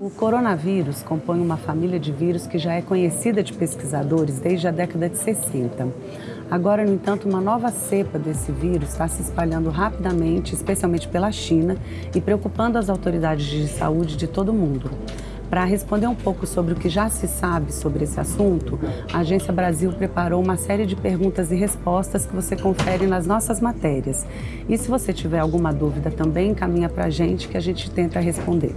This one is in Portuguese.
O coronavírus compõe uma família de vírus que já é conhecida de pesquisadores desde a década de 60. Agora, no entanto, uma nova cepa desse vírus está se espalhando rapidamente, especialmente pela China, e preocupando as autoridades de saúde de todo o mundo. Para responder um pouco sobre o que já se sabe sobre esse assunto, a Agência Brasil preparou uma série de perguntas e respostas que você confere nas nossas matérias. E se você tiver alguma dúvida também, encaminha para a gente que a gente tenta responder.